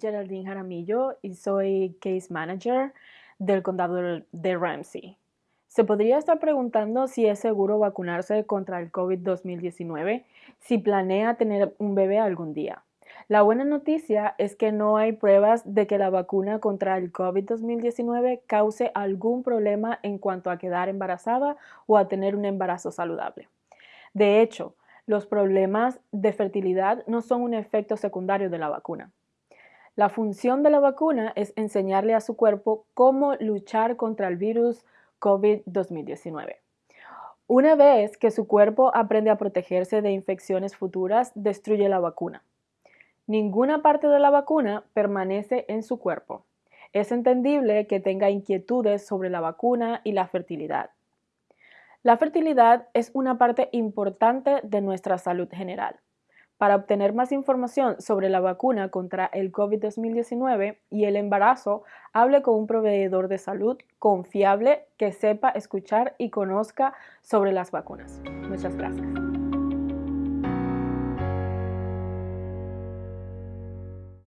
Geraldine Jaramillo y soy Case Manager del condado de Ramsey. Se podría estar preguntando si es seguro vacunarse contra el COVID-2019 si planea tener un bebé algún día. La buena noticia es que no hay pruebas de que la vacuna contra el COVID-2019 cause algún problema en cuanto a quedar embarazada o a tener un embarazo saludable. De hecho, los problemas de fertilidad no son un efecto secundario de la vacuna. La función de la vacuna es enseñarle a su cuerpo cómo luchar contra el virus COVID-2019. Una vez que su cuerpo aprende a protegerse de infecciones futuras, destruye la vacuna. Ninguna parte de la vacuna permanece en su cuerpo. Es entendible que tenga inquietudes sobre la vacuna y la fertilidad. La fertilidad es una parte importante de nuestra salud general. Para obtener más información sobre la vacuna contra el COVID-2019 y el embarazo, hable con un proveedor de salud confiable que sepa escuchar y conozca sobre las vacunas. Muchas gracias.